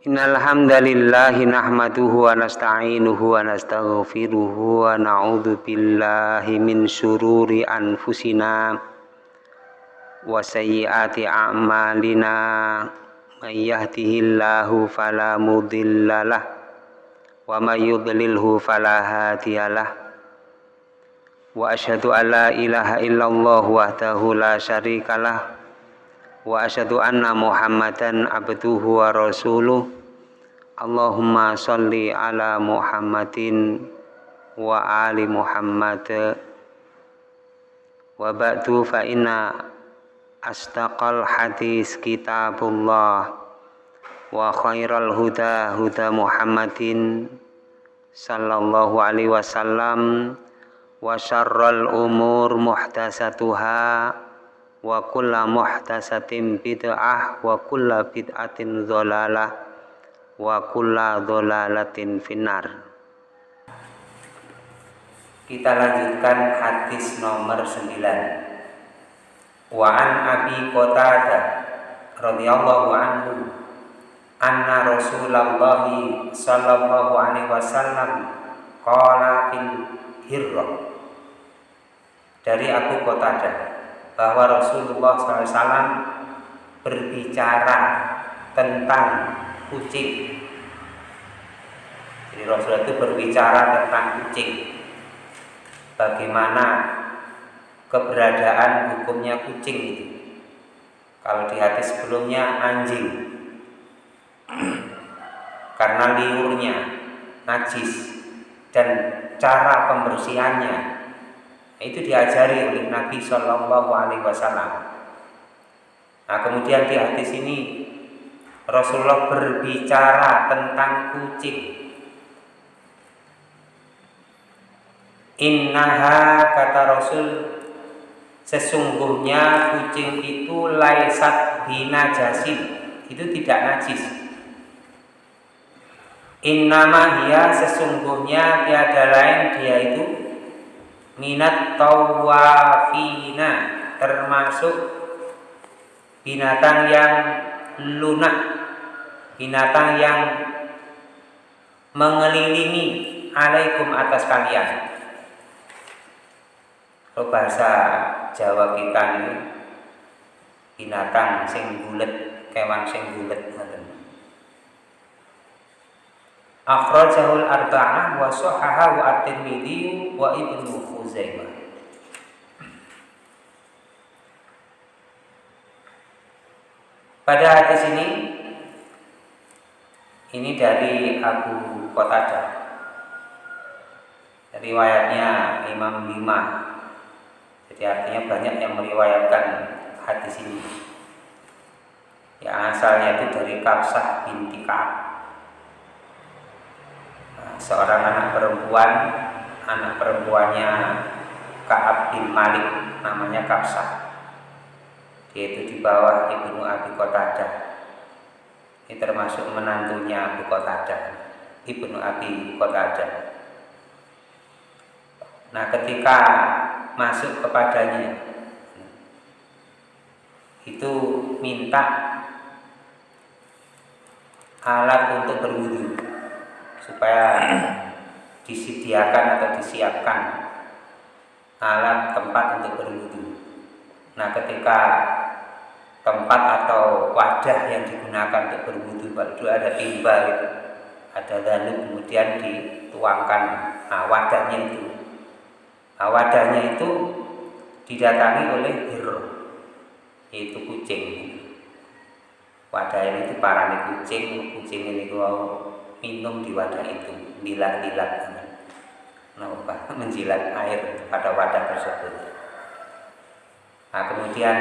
Innal hamdalillah nahmaduhu wa nasta'inuhu wa nastaghfiruhu wa anfusina wa a'malina. May yahdihillahu fala wa may yudlilhu wa asyhadu an la ilaha illallah wahdahu la syarikalah wa asyhadu anna muhammadan abduhu wa rasuluh. Allahumma salli ala muhammadin wa ali muhammad. Wa ba'du fa inna astaqal hadis kitabullah. Wa khairal huda huda muhammadin sallallahu alaihi wasallam. Wa syarral umur muhtasatuha wa kulla muhtasatin bid'ah wa kulla bid'atin dholalah wa kulla dholalatin finnar. Kita lanjutkan hadis nomor 9 wa an abi qatada radhiyallahu anhu anna rasulullah sallallahu alaihi wasallam qala fil hirrah dari Abu Qatadah bahwa Rasulullah SAW berbicara tentang kucing. Jadi Rasulullah itu berbicara tentang kucing. Bagaimana keberadaan hukumnya kucing itu. Kalau di hati sebelumnya anjing. Karena liurnya najis dan cara pembersihannya itu diajari oleh Nabi Shallallahu Alaihi Wasallam. Nah kemudian di hadis ini Rasulullah berbicara tentang kucing. Innaha kata Rasul sesungguhnya kucing itu laisat binajasin itu tidak najis. Innama hiya sesungguhnya tiada lain dia itu minat tawafina termasuk binatang yang lunak binatang yang mengelilingi alaikum atas kalian. Kalau bahasa Jawa kita ini binatang sing bulet kewan sing bulet Akhrajahul arba'ah wa sahahahu at-Tirmidzi wa Ibnu Khuzaimah. Pada hadis ini ini dari Abu Qatadah. Riwayatnya Imam Lima. Jadi artinya banyak yang meriwayatkan hadis ini. Yang asalnya itu dari Kapsah binti Ka'ab seorang anak perempuan anak perempuannya Kaab bin Malik namanya Kapsah. Dia itu di bawah Ibnu Abi Qatadah. Ini termasuk menantunya Abu Qatadah Ibnu Abi Qatadah. Nah ketika masuk kepadanya itu minta alat untuk berwudu supaya disediakan atau disiapkan alat tempat untuk berwudu. Nah, ketika tempat atau wadah yang digunakan untuk berwudu itu ada timba gitu. ada dalu kemudian dituangkan nah, wadahnya itu nah, wadahnya itu didatangi oleh hero yaitu kucing wadah ini itu para kucing kucing ini kalau minum di wadah itu dilat-dilat. Apa menjilat air pada wadah tersebut. Nah kemudian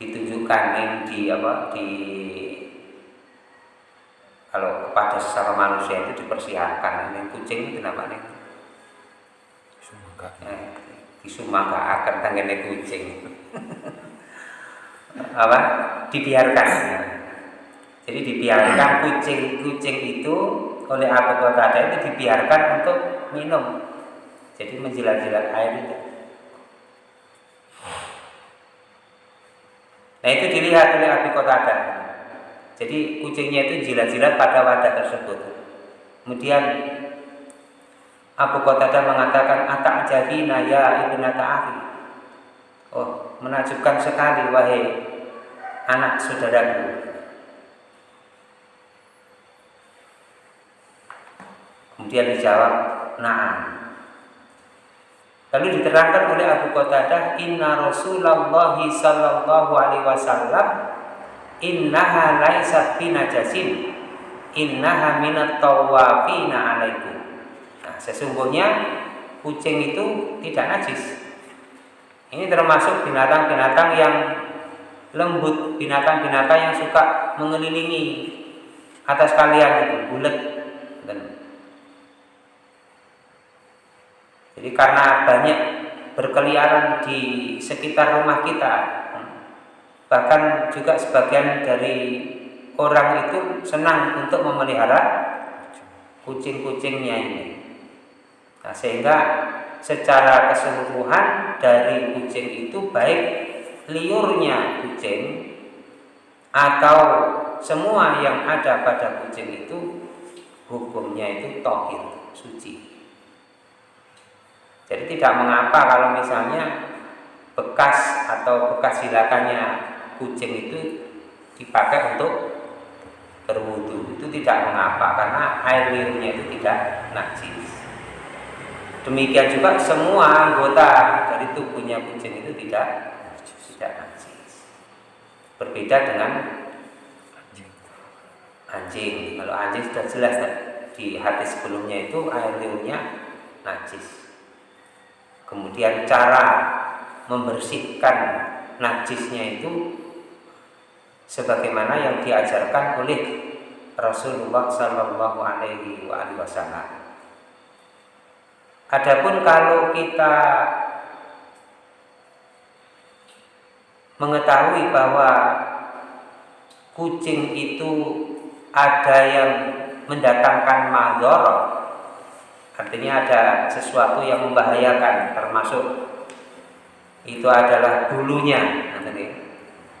ditunjukkan ini di apa di kalau kepada sesama manusia itu dipersiapkan. Ini kucing itu namanya sumaga eh, disumaga akan tangannya kucing. Apa? Dibiarkan jadi dibiarkan kucing-kucing itu oleh Abu Qatada itu dibiarkan untuk minum. Jadi menjilat-jilat air itu. Nah itu dilihat oleh Abu Qatada. jadi kucingnya itu jilat-jilat pada wadah tersebut kemudian Abu Qatadah mengatakan atak jadi naya ibnata akhi oh menakjubkan sekali wahai anak saudaraku kemudian dijawab nah Lalu diterangkan oleh Abu Qatadah, Inna Rasulullah sallallahu alaihi wasallam innaha laisat binajasin innaha minat tawafina alaikum. Nah, sesungguhnya kucing itu tidak najis. Ini termasuk binatang-binatang yang lembut, binatang-binatang yang suka mengelilingi atas kalian itu, bulat Jadi karena banyak berkeliaran di sekitar rumah kita, bahkan juga sebagian dari orang itu senang untuk memelihara kucing-kucingnya ini. Nah, sehingga secara keseluruhan dari kucing itu baik liurnya kucing atau semua yang ada pada kucing itu hukumnya itu tohir, suci. Jadi tidak mengapa kalau misalnya bekas atau bekas silakannya kucing itu dipakai untuk berwudu itu tidak mengapa karena air liurnya itu tidak najis. Demikian juga semua anggota dari tubuhnya kucing itu tidak tidak najis. Berbeda dengan anjing. Kalau anjing sudah jelas di hati sebelumnya itu air liurnya najis. Kemudian cara membersihkan najisnya itu sebagaimana yang diajarkan oleh Rasulullah Shallallahu Alaihi Wasallam. Adapun kalau kita mengetahui bahwa kucing itu ada yang mendatangkan madorot Artinya ada sesuatu yang membahayakan termasuk itu adalah bulunya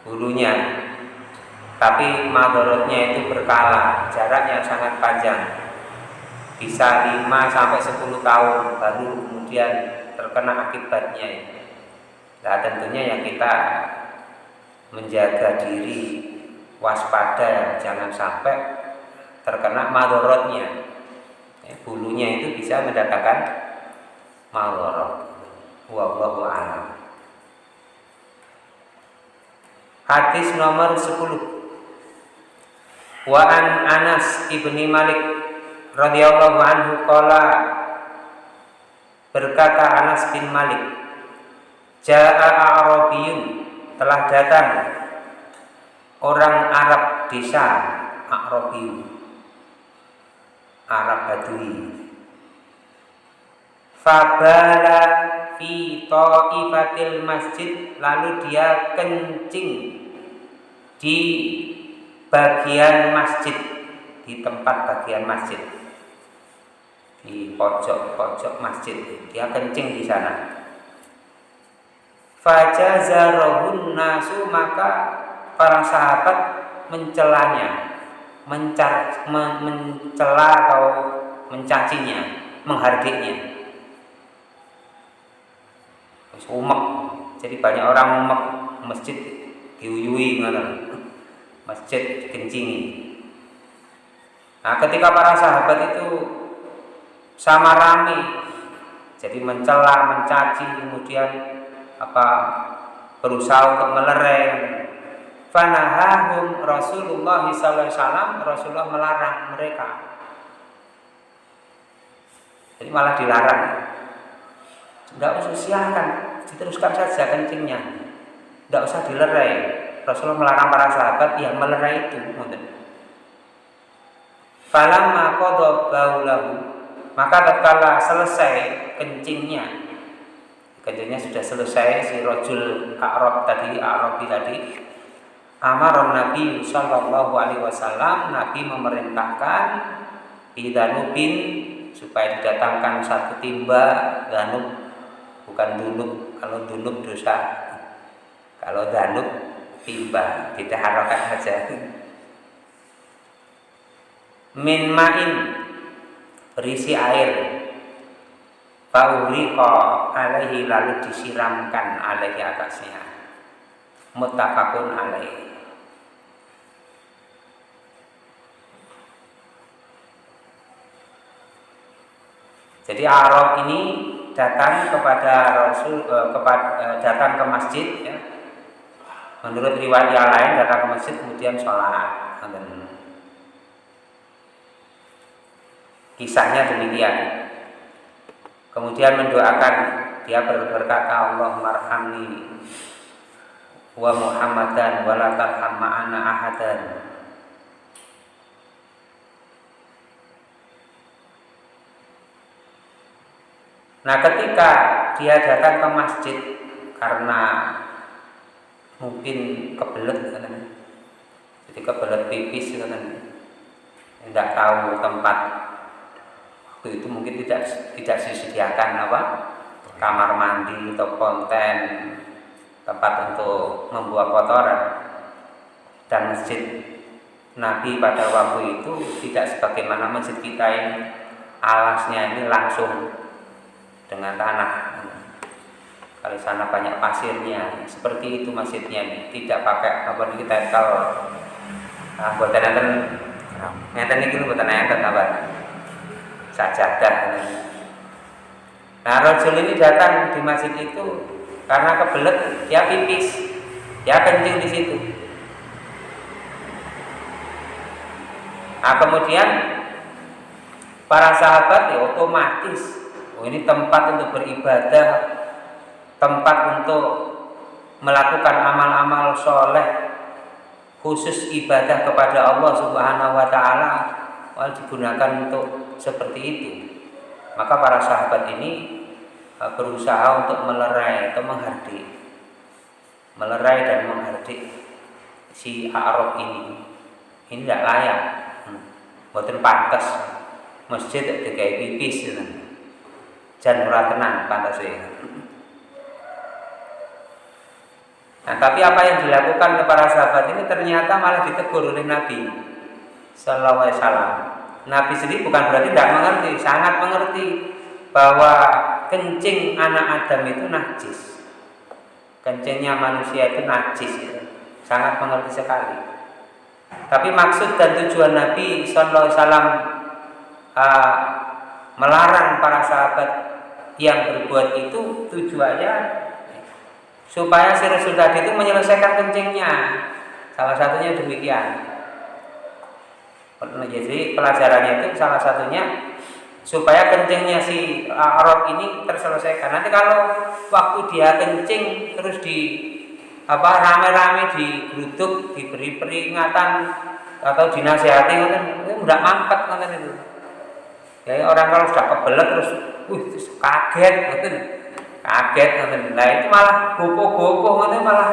bulunya. Tapi madorotnya itu berkala jaraknya sangat panjang. Bisa 5 sampai 10 tahun baru kemudian terkena akibatnya nah tentunya yang kita menjaga diri waspada jangan sampai terkena madorotnya bulunya itu bisa mendatangkan malorot wallahu a'lam. Hadis nomor 10 wa an Anas ibni Malik radhiyallahu anhu qala berkata Anas bin Malik Ja'a Arabiyun telah datang orang Arab desa Arabiyun Arab Badui. Fabala fi ta'ifatil masjid lalu dia kencing di bagian masjid di tempat bagian masjid. Di pojok-pojok masjid dia kencing di sana. Fajazarahun nasu maka para sahabat mencelanya mencar, men, mencela atau mencacinya, menghargainya. Umek, jadi banyak orang umek masjid diuyui masjid kencingi. Nah, ketika para sahabat itu sama rame, jadi mencela, mencaci, kemudian apa berusaha untuk melereng fanahahum Rasulullah SAW Rasulullah melarang mereka. Jadi malah dilarang. Tidak usah silahkan diteruskan saja kencingnya. Tidak usah dilerai. Rasulullah melarang para sahabat yang melerai itu falamma qadha baulahu maka tatkala selesai kencingnya kencingnya sudah selesai si rojul Arab tadi Arabi tadi Amar Nabi Shallallahu Alaihi Wasallam. Nabi memerintahkan Idanubin supaya didatangkan satu timba danub. Bukan dunub. Kalau dunub dosa. Kalau danub timba. Kita harokan saja. Min ma'in berisi air. Fauriqa alaihi lalu disiramkan alaihi atasnya Muttafaqun alaihi Jadi Arab ini datang kepada Rasul eh, kepada eh, datang ke masjid ya. Menurut riwayat yang lain datang ke masjid kemudian sholat. Kisahnya demikian. Kemudian mendoakan dia berkata Allah marhamni wa Muhammadan wa la tarham ma'ana ahadan. Nah ketika dia datang ke masjid karena mungkin kebelet kan, jadi kebelet pipis kan, tidak tahu tempat. Waktu itu mungkin tidak tidak disediakan apa? Kamar mandi atau konten tempat untuk membuang kotoran. Dan masjid Nabi pada waktu itu tidak sebagaimana masjid kita ini alasnya ini langsung dengan tanah. Kalau sana banyak pasirnya seperti itu masjidnya tidak pakai apa kita kalau nah, buat nanti nanti ini buat nanti apa? Sajadah. Nah Rasul ini datang di masjid itu karena kebelet dia pipis dia kencing di situ nah kemudian para sahabat ya otomatis Oh, ini tempat untuk beribadah, tempat untuk melakukan amal-amal soleh, khusus ibadah kepada Allah Subhanahu wa Ta'ala, digunakan untuk seperti itu. Maka para sahabat ini berusaha untuk melerai atau menghardik, melerai dan menghardik si Arab ini. Ini tidak layak, hmm. buatan pantas masjid kayak pipis. Gitu jan ora tenan pantase. Nah, tapi apa yang dilakukan para sahabat ini ternyata malah ditegur oleh Nabi Sallallahu. Nabi sendiri bukan berarti tidak mengerti, sangat mengerti bahwa kencing anak Adam itu najis. Kencingnya manusia itu najis, ya. sangat mengerti sekali. Tapi maksud dan tujuan Nabi Sallallahu Alaihi Wasallam uh, melarang para sahabat yang berbuat itu tujuannya supaya si Rasul tadi itu menyelesaikan kencingnya. Salah satunya demikian. Jadi pelajarannya itu salah satunya supaya kencingnya si Arab ini terselesaikan. Nanti kalau waktu dia kencing terus di apa rame-rame digeruduk, diberi peringatan atau dinasihati kan enggak mampet kan itu. Ya orang kalau sudah kebelet terus wih kaget ngoten kaget ngoten nah itu malah gopoh-gopoh ngoten malah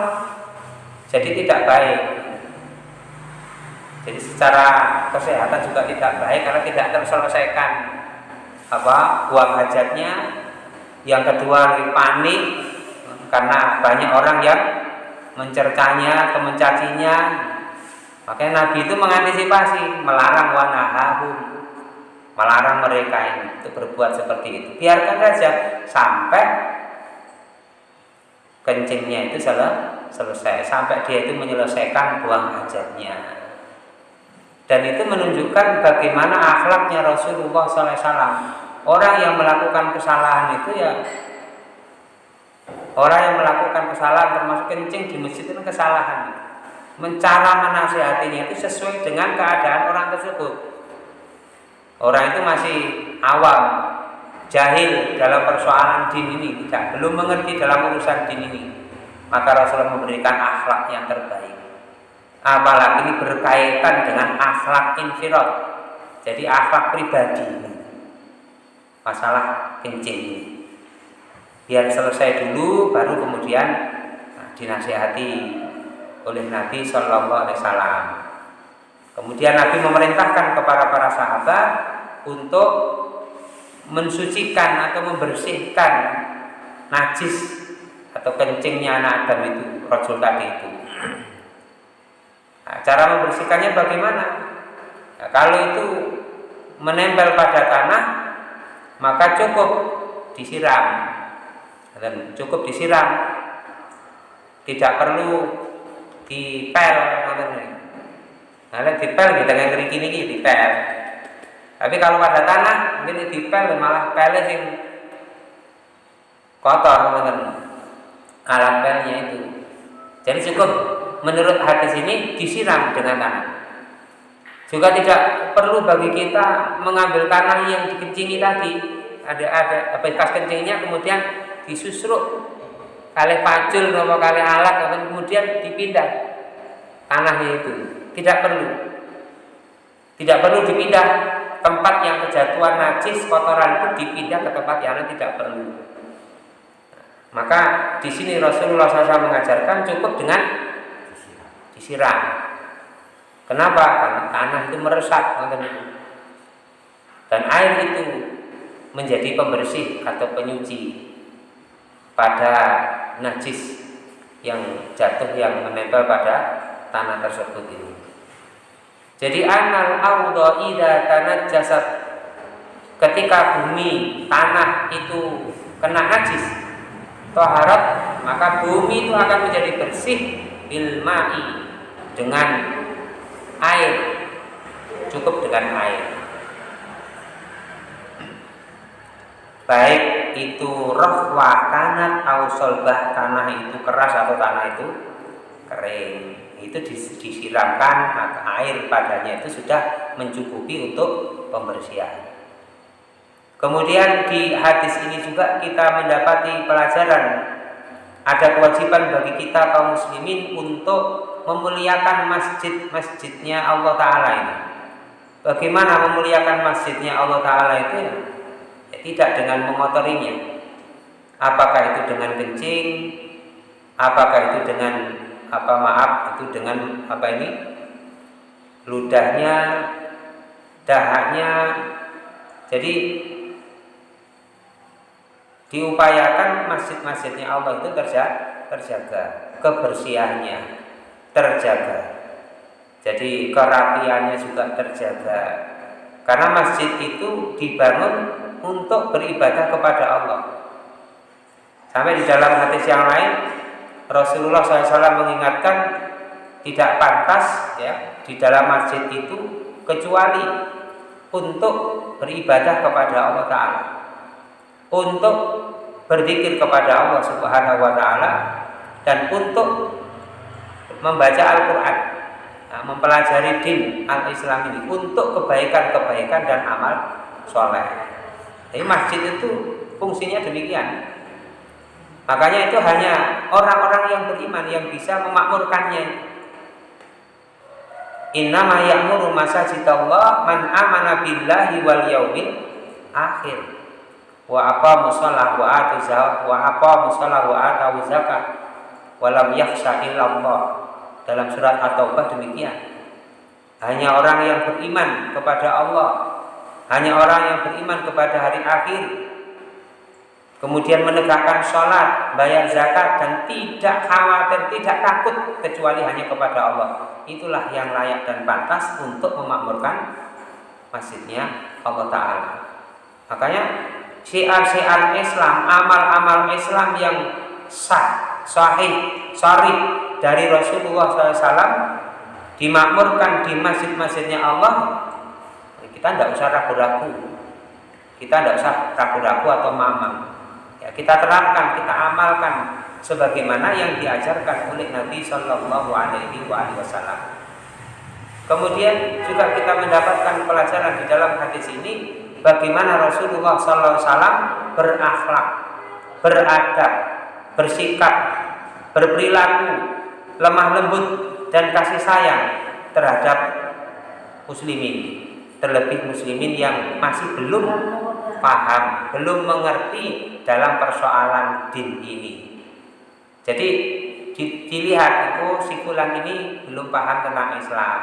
jadi tidak baik jadi secara kesehatan juga tidak baik karena tidak terselesaikan apa? Buang hajatnya. Yang kedua panik karena banyak orang yang mencercanya atau mencacinya makanya Nabi itu mengantisipasi melarang wanahahum. Melarang mereka untuk berbuat seperti itu. Biarkan saja sampai kencingnya itu selesai, sampai dia itu menyelesaikan buang hajatnya. Dan itu menunjukkan bagaimana akhlaknya Rasulullah SAW. Orang yang melakukan kesalahan itu ya orang yang melakukan kesalahan termasuk kencing di masjid itu kesalahan. Mencara menasihatinya itu sesuai dengan keadaan orang tersebut Orang itu masih awam, jahil dalam persoalan din ini, tidak belum mengerti dalam urusan din ini. Maka Rasulullah memberikan akhlak yang terbaik. Apalagi ini berkaitan dengan akhlak infirot. Jadi akhlak pribadi. Masalah kencing. Biar selesai dulu, baru kemudian nah, dinasihati oleh Nabi Shallallahu Alaihi Wasallam. Kemudian Nabi memerintahkan kepada para sahabat untuk mensucikan atau membersihkan najis atau kencingnya anak Adam itu, Rasul tadi itu. Nah, cara membersihkannya bagaimana? Nah, kalau itu menempel pada tanah, maka cukup disiram. Dan cukup disiram. Tidak perlu dipel Nah, dipel kita nggak keriki ini dipel. Tapi kalau pada tanah mungkin dipel malah pelnya sing kotor teman alat pelnya itu. Jadi cukup menurut hadis ini disiram dengan tanah. Juga tidak perlu bagi kita mengambil tanah yang dikencingi tadi. Ada ada bekas kencingnya kemudian disusruk kali pacul atau kali alat kemudian dipindah tanahnya itu. Tidak perlu. Tidak perlu dipindah tempat yang kejatuhan najis kotoran itu dipindah ke tempat yang tidak perlu. Maka di sini Rasulullah SAW mengajarkan cukup dengan disiram. Kenapa? Karena tanah itu meresap, dan air itu menjadi pembersih atau penyuci pada najis yang jatuh yang menempel pada tanah tersebut ini. Jadi anal ardo ida tanah jasad ketika bumi tanah itu kena najis toharat maka bumi itu akan menjadi bersih bilmai dengan air. Cukup dengan air. Baik itu rohwa kanat atau solbah tanah itu keras atau tanah itu kering. Itu disiramkan air padanya itu sudah mencukupi untuk pembersihan. Kemudian di hadis ini juga kita mendapati pelajaran. Ada kewajiban bagi kita kaum muslimin untuk memuliakan masjid-masjidnya Allah Ta'ala ini. Bagaimana memuliakan masjidnya Allah Ta'ala itu ya? Tidak dengan mengotorinya. Apakah itu dengan kencing? Apakah itu dengan apa maaf itu dengan apa ini ludahnya, dahaknya. Jadi diupayakan masjid-masjidnya Allah itu terjaga, terjaga kebersihannya terjaga. Jadi kerapiannya juga terjaga. Karena masjid itu dibangun untuk beribadah kepada Allah. Sampai di dalam hadis yang lain Rasulullah SAW mengingatkan tidak pantas ya di dalam masjid itu kecuali untuk beribadah kepada Allah Ta'ala. Untuk berzikir kepada Allah Subhanahu wa taala dan untuk membaca Al-Qur'an, nah, mempelajari din al-Islam ini untuk kebaikan-kebaikan dan amal soleh. Jadi masjid itu fungsinya demikian. Makanya itu hanya orang-orang yang beriman yang bisa memakmurkannya. Innama ya'muru masajidallah man amana billahi wal yaumil akhir wa apa musallah wa atu zakat wa apa musallah wa atu walam yakhsha illallah. Dalam surat At-Taubah demikian. Hanya orang yang beriman kepada Allah. Hanya orang yang beriman kepada hari akhir. Kemudian menegakkan sholat bayar zakat dan tidak khawatir tidak takut kecuali hanya kepada Allah. Itulah yang layak dan pantas untuk memakmurkan masjidnya Allah Ta'ala. Makanya syiar-syiar Islam, amal-amal Islam yang sah, sahih, sahih dari Rasulullah SAW dimakmurkan di masjid-masjidnya Allah, kita tidak usah ragu-ragu, kita tidak usah ragu-ragu atau mamam. Ya, kita terapkan, kita amalkan sebagaimana yang diajarkan oleh Nabi Shallallahu Alaihi Wasallam. Kemudian juga kita mendapatkan pelajaran di dalam hadis ini bagaimana Rasulullah SAW berakhlak, beradab, bersikap, berperilaku, lemah lembut dan kasih sayang terhadap muslimin, terlebih muslimin yang masih belum paham, belum mengerti dalam persoalan din ini. Jadi dilihat itu si fulan ini belum paham tentang Islam.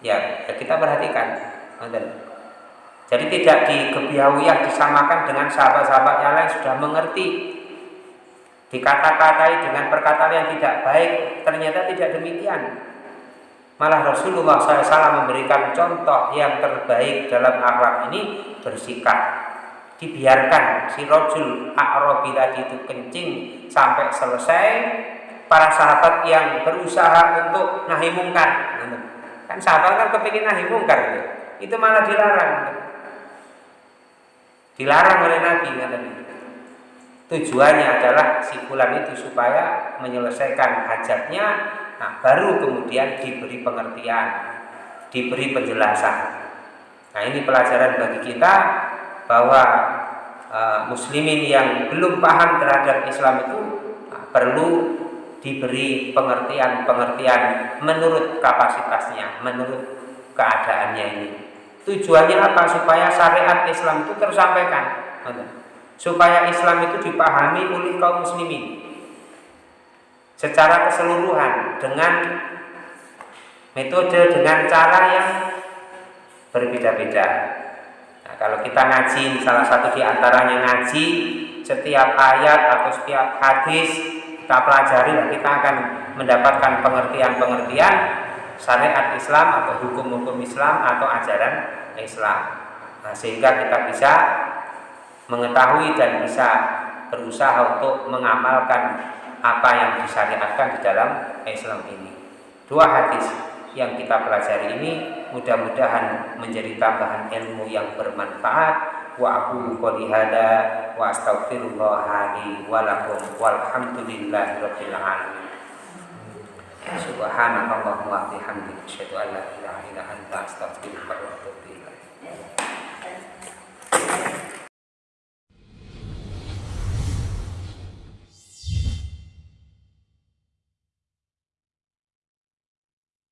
Ya, ya kita perhatikan. Jadi tidak di disamakan dengan sahabat-sahabat yang lain sudah mengerti. Dikata-katai dengan perkataan yang tidak baik, ternyata tidak demikian. Malah Rasulullah SAW memberikan contoh yang terbaik dalam akhlak ini bersikap. Dibiarkan si rojul A'rabi tadi itu kencing sampai selesai. Para sahabat yang berusaha untuk nahi mungkar. Kan sahabat kan kepingin nahi mungkar. Gitu. Itu malah dilarang. Dilarang oleh Nabi. Tujuannya adalah si bulan itu supaya menyelesaikan hajatnya Nah, baru kemudian diberi pengertian, diberi penjelasan. Nah, ini pelajaran bagi kita bahwa uh, muslimin yang belum paham terhadap Islam itu uh, perlu diberi pengertian-pengertian menurut kapasitasnya, menurut keadaannya ini. Tujuannya apa? Supaya syariat Islam itu tersampaikan. Supaya Islam itu dipahami oleh kaum muslimin secara keseluruhan dengan metode dengan cara yang berbeda-beda. Nah, kalau kita ngaji, salah satu di antaranya ngaji setiap ayat atau setiap hadis kita pelajari dan kita akan mendapatkan pengertian-pengertian syariat Islam atau hukum-hukum Islam atau ajaran Islam. Nah, sehingga kita bisa mengetahui dan bisa berusaha untuk mengamalkan apa yang disyariatkan di dalam Islam ini. Dua hadis yang kita pelajari ini mudah-mudahan menjadi tambahan ilmu yang bermanfaat. Wa aku qouli hada wa astaghfirullah li wa lakum walhamdulillahi rabbil alamin. Subhanakallahumma wa bihamdika asyhadu an la ilaha illa anta astaghfiruka wa atubu ilaik.